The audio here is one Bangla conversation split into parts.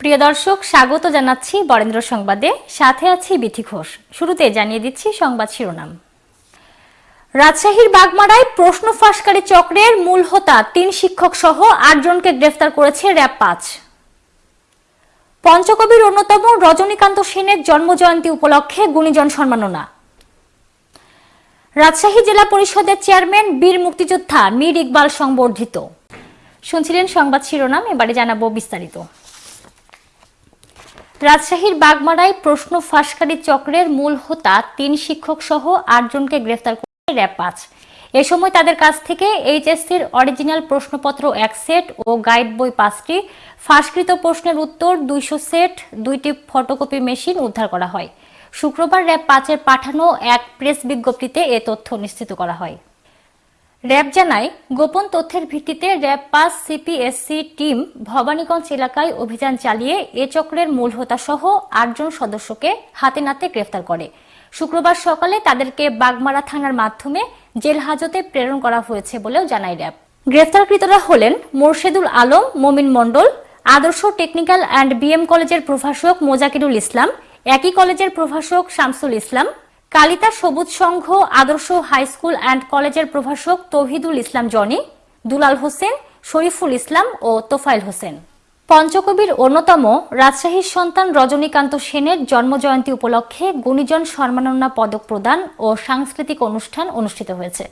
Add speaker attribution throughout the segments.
Speaker 1: প্রিয় দর্শক, স্বাগত জানাচ্ছি বরেন্দ্র সংবাদে। সাথে আছি বিথি ঘোষ। শুরুতে জানিয়ে দিচ্ছি সংবাদ শিরোনাম। রাজশাহীর বাগমারায় প্রশ্ন ফাঁসকারী চক্রের মূল হোতা তিন শিক্ষক সহ আটজনকে গ্রেফতার করেছে র্যাব পাঁচ। পঞ্চকবির অন্যতম রজনীকান্ত সেনের জন্মজয়ন্তী উপলক্ষে গুণীজন সম্মাননা। রাজশাহী জেলা পরিষদের চেয়ারম্যান বীর মুক্তিযোদ্ধা মীর ইকবাল সংবর্ধিত। শুনছিলেন সংবাদ শিরোনাম, এবারে জানাব বিস্তারিত। রাজশাহীর বাগমারায় প্রশ্ন ফাঁসকারী চক্রের মূল হোতা তিন শিক্ষক সহ আটজনকে গ্রেফতার করে র্যাব পাঁচ। এ সময় তাদের কাছ থেকে এইচএসসির অরিজিনাল প্রশ্নপত্র এক সেট ও গাইড বই পাঁচটি, ফাঁসকৃত প্রশ্নের উত্তর দুইশো সেট, দুইটি ফটোকপি মেশিন উদ্ধার করা হয়। শুক্রবার র্যাব পাঁচের পাঠানো এক প্রেস বিজ্ঞপ্তিতে এ তথ্য নিশ্চিত করা হয়। র্যাব জানায়, গোপন তথ্যের ভিত্তিতে র্যাব পাস সিপিএসসি টিম ভবানীগঞ্জ এলাকায় অভিযান চালিয়ে এ চক্রের মূল হোতা সহ আটজন সদস্যকে হাতে নাতে গ্রেফতার করে। শুক্রবার সকালে তাদেরকে বাগমারা থানার মাধ্যমে জেল হাজতে প্রেরণ করা হয়েছে বলেও জানায় র্যাব। গ্রেফতারকৃতরা হলেন মোর্শেদুল আলম, মমিন মণ্ডল, আদর্শ টেকনিক্যাল অ্যান্ড বিএম কলেজের প্রভাষক মোজাকিরুল ইসলাম, একই কলেজের প্রভাষক শামসুল ইসলাম কালিতা সবুজ সংঘ, আদর্শ হাই স্কুল অ্যান্ড কলেজের প্রভাষক তৌহিদুল ইসলাম জনি, দুলাল হোসেন, শরীফুল ইসলাম ও তোফাইল হোসেন। পঞ্চকবির অন্যতম রাজশাহীর সন্তান রজনীকান্ত সেনের জন্মজয়ন্তী উপলক্ষে গুণীজন সম্মাননা পদক প্রদান ও সাংস্কৃতিক অনুষ্ঠান অনুষ্ঠিত হয়েছে।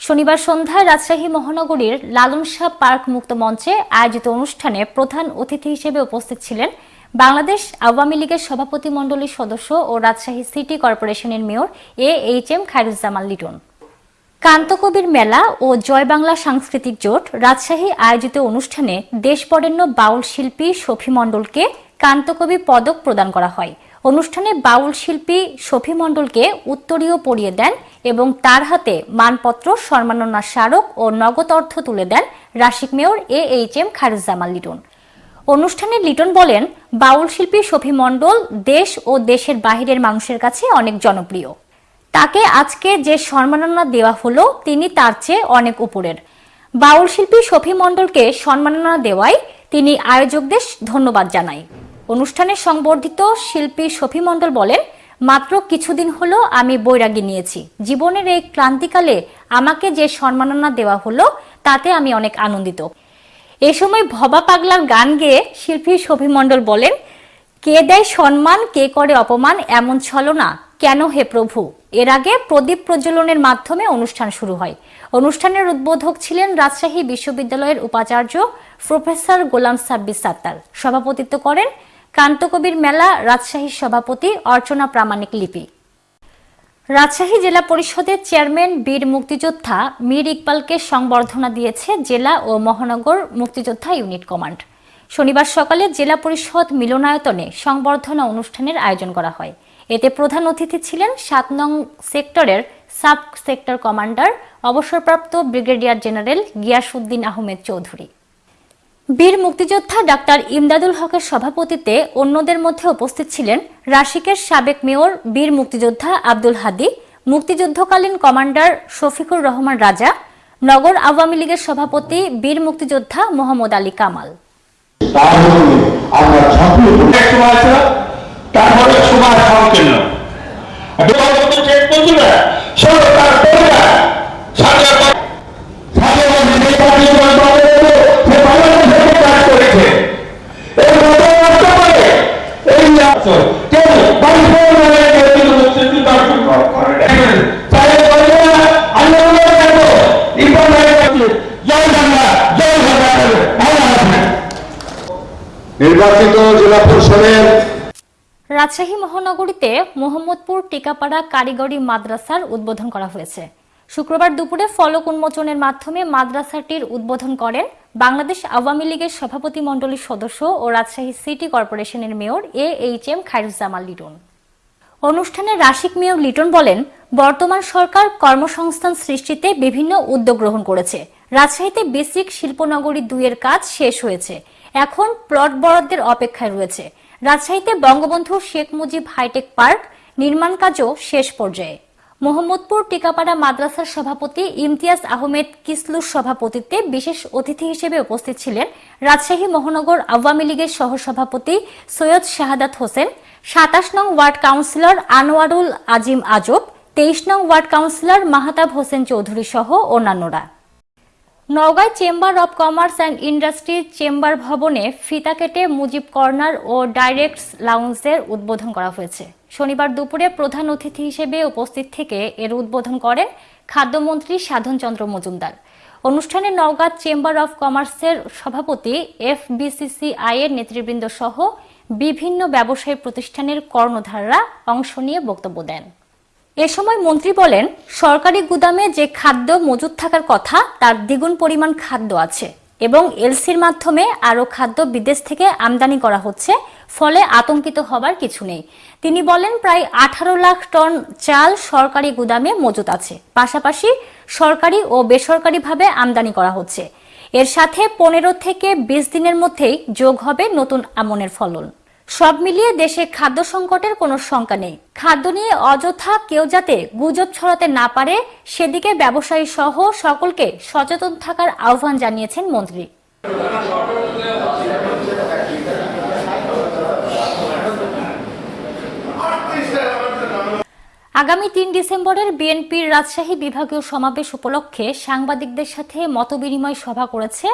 Speaker 1: শনিবার সন্ধ্যায় রাজশাহী মহানগরীর লালন শাহ পার্ক মুক্ত মঞ্চে আয়োজিত অনুষ্ঠানে প্রধান অতিথি হিসেবে উপস্থিত ছিলেন বাংলাদেশ আওয়ামী লীগের সভাপতি মণ্ডলীর সদস্য ও রাজশাহী সিটি কর্পোরেশনের mayor A H M Khairuzzaman Liton. কান্তকবির মেলা ও জয় বাংলা সাংস্কৃতিক জোট রাজশাহী আয়োজিত অনুষ্ঠানে দেশবরেণ্য বাউল শিল্পী শফি মণ্ডলকে কান্তকবি পদক প্রদান করা হয়। অনুষ্ঠানে বাউল শিল্পী শফি মণ্ডলকে উত্তরীয় পরিয়ে দেন এবং তার হাতে মানপত্র, সম্মাননা স্মারক ও নগদ অর্থ তুলে দেন Rasik mayor A H M Khairuzzaman Liton. অনুষ্ঠানে লিটন বলেন, বাউল শিল্পী শফি মণ্ডল দেশ ও দেশের বাহিরের মানুষের কাছে অনেক জনপ্রিয়। তাকে আজকে যে সম্মাননা দেওয়া হলো, তিনি তার চেয়ে অনেক উপরের। বাউল শিল্পী শফি মণ্ডলকে সম্মাননা দেওয়ায় তিনি আয়োজকদের ধন্যবাদ জানাই অনুষ্ঠানে সংবর্ধিত শিল্পী শফি মণ্ডল বলেন, মাত্র কিছুদিন হলো আমি বৈরাগী নিয়েছি। জীবনের এই ক্লান্তিকালে আমাকে যে সম্মাননা দেওয়া হলো, তাতে আমি অনেক আনন্দিত। এ সময় ভবা পাগলার গান গেয়ে শিল্পী মণ্ডল বলেন, কে দেয় সম্মান, কে করে অপমান, এমন ছলনা, কেন হে প্রভু? এর আগে প্রদীপ প্রজ্বলনের মাধ্যমে অনুষ্ঠান শুরু হয়। অনুষ্ঠানের উদ্বোধক ছিলেন রাজশাহী বিশ্ববিদ্যালয়ের উপাচার্য প্রফেসর গোলাম সাব্বির সাত্তার। সভাপতিত্ব করেন কান্তকবির মেলা রাজশাহীর সভাপতি অর্চনা প্রামাণিক লিপি। রাজশাহী জেলা পরিষদের চেয়ারম্যান, বীর মুক্তিযোদ্ধা মীর ইকবালকে সংবর্ধনা দিয়েছে জেলা ও মহানগর মুক্তিযোদ্ধা ইউনিট কমান্ড। শনিবার সকালে জেলা পরিষদ মিলনায়তনে সংবর্ধনা অনুষ্ঠানের আয়োজন করা হয়। এতে প্রধান অতিথি ছিলেন সাত নং সেক্টরের সাব সেক্টর কমান্ডার, অবসরপ্রাপ্ত ব্রিগেডিয়ার জেনারেল গিয়াসউদ্দিন আহমেদ চৌধুরী। বীর মুক্তিযোদ্ধা ডাক্তার ইমদাদুল হকের সভাপতিত্বে অন্যদের মধ্যে উপস্থিত ছিলেন রাশিকের সাবেক মেয়র বীর মুক্তিযোদ্ধা আব্দুল হাদি, মুক্তিযুদ্ধকালীন কমান্ডার শফিকুর রহমান রাজা, নগর আওয়ামী লীগের সভাপতি বীর মুক্তিযোদ্ধা মোহাম্মদ আলী কামাল।
Speaker 2: তাহলে নির্বাচিত জেলা পরিষদের
Speaker 1: রাজশাহী মহানগরীতে মোহাম্মদপুর, টিকাপাড়া, কারিগরি মাদ্রাসার উদ্বোধন করা হয়েছে। শুক্রবার দুপুরে ফলক উন্মোচনের মাধ্যমে মাদ্রাসাটির উদ্বোধন করেন বাংলাদেশ আওয়ামী লীগের সভাপতি মণ্ডলীর সদস্য ও রাজশাহী সিটি কর্পোরেশনের mayor A H M Khairuzzaman Liton. অনুষ্ঠানে রাশিক মেয়র লিটন বলেন, বর্তমান সরকার কর্মসংস্থান সৃষ্টিতে বিভিন্ন উদ্যোগ গ্রহণ করেছে। রাজশাহীতে বেসিক শিল্পনগরী দুইয়ের কাজ শেষ হয়েছে। এখন প্লট বরাদ্দের অপেক্ষায় রয়েছে। রাজশাহীতে Bangabandhu Sheikh Mujib hi tech park নির্মাণ কাজও শেষ পর্যায়ে। মোহাম্মদপুর টিকাপাড়া মাদ্রাসার সভাপতি ইমতিয়াজ আহমেদ কিসলুর সভাপতিত্বে বিশেষ অতিথি হিসেবে উপস্থিত ছিলেন রাজশাহী মহানগর আওয়ামী লীগের সহসভাপতি সৈয়দ শাহাদাত হোসেন, সাতাশ নং ওয়ার্ড কাউন্সিলর আনোয়ারুল আজিম আজব, তেইশ নং ওয়ার্ড কাউন্সিলর মাহতাব হোসেন চৌধুরী সহ অন্যান্যরা। নওগাঁয় chamber of commerce and industry chamber ভবনে ফিতা কেটে মুজিব কর্নার ও ডাইরেক্টস লাউন্সের উদ্বোধন করা হয়েছে। শনিবার দুপুরে প্রধান অতিথি হিসেবে উপস্থিত থেকে এর উদ্বোধন করেন খাদ্যমন্ত্রী সাধনচন্দ্র মজুমদার। অনুষ্ঠানে নওগাঁ চেম্বার অব কমার্সের সভাপতি এফ বিসিসিআই এর নেতৃবৃন্দ সহ বিভিন্ন ব্যবসায়ী প্রতিষ্ঠানের কর্ণধাররা অংশ নিয়ে বক্তব্য দেন। এ সময় মন্ত্রী বলেন, সরকারি গুদামে যে খাদ্য মজুদ থাকার কথা, তার দ্বিগুণ পরিমাণ খাদ্য আছে এবং এলসির মাধ্যমে আরও খাদ্য বিদেশ থেকে আমদানি করা হচ্ছে, ফলে আতঙ্কিত হবার কিছু নেই। তিনি বলেন, প্রায় আঠারো লাখ টন চাল সরকারি গুদামে মজুদ আছে। পাশাপাশি সরকারি ও বেসরকারিভাবে আমদানি করা হচ্ছে। এর সাথে পনেরো থেকে বিশ দিনের মধ্যেই যোগ হবে নতুন আমনের ফলন। সব মিলিয়ে দেশে খাদ্য সংকটের কোনো শঙ্কা নেই। খাদ্য নিয়ে অযথা কেউ যাতে গুজব ছড়াতে না পারে, সেদিকে ব্যবসায়ী সহ সকলকে সচেতন থাকার আহ্বান জানিয়েছেন মন্ত্রী। আগামী তিন ডিসেম্বরের বিএনপির রাজশাহী বিভাগীয় সমাবেশ উপলক্ষে সাংবাদিকদের সাথে মতবিনিময় সভা করেছে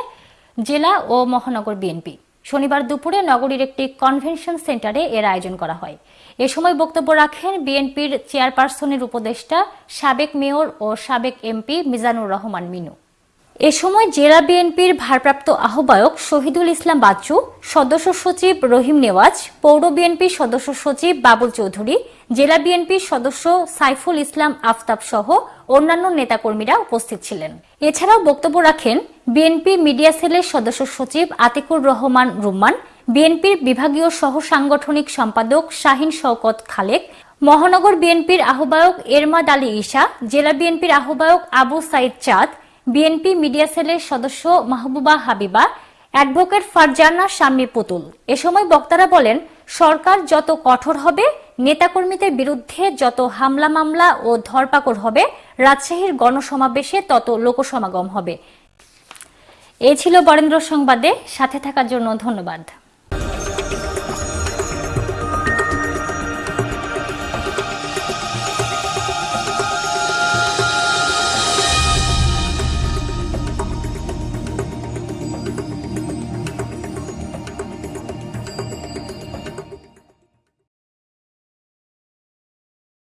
Speaker 1: জেলা ও মহানগর বিএনপি। শনিবার দুপুরে নগরীর একটি কনভেনশন সেন্টারে এর আয়োজন করা হয়। এ সময় বক্তব্য রাখেন বিএনপির চেয়ারপারসনের উপদেষ্টা সাবেক মেয়র ও সাবেক এমপি মিজানুর রহমান মিনু। এ সময় জেলা বিএনপির ভারপ্রাপ্ত আহ্বায়ক শহীদুল ইসলাম বাচ্চু, সদস্য সচিব রহিম নেওয়াজ, পৌর বিএনপির সদস্য সচিব বাবুল চৌধুরী জেলা বিএনপির সদস্য সাইফুল ইসলাম আফতাব সহ অন্যান্য নেতাকর্মীরা উপস্থিত ছিলেন। এছাড়াও বক্তব্য রাখেন বিএনপি মিডিয়া সেলের সদস্য সচিব আতিকুর রহমান রুম্মান, বিএনপির বিভাগীয় সহ সাংগঠনিক সম্পাদক শাহিন শওকত খালেক, মহানগর বিএনপির আহ্বায়ক এরমাদ আলী ঈশা, জেলা বিএনপির আহ্বায়ক আবু সাইদ চাঁদ, বিএনপি মিডিয়া সেলের সদস্য মাহবুবা হাবিবা, অ্যাডভোকেট ফারজানা শাম্মী পুতুল। এ সময় বক্তারা বলেন, সরকার যত কঠোর হবে নেতাকর্মীদের বিরুদ্ধে যত হামলা মামলা ও ধরপাকড় হবে, রাজশাহীর গণসমাবেশে তত লোকসমাগম হবে। এ ছিল বরেন্দ্র সংবাদে, সাথে থাকার জন্য ধন্যবাদ।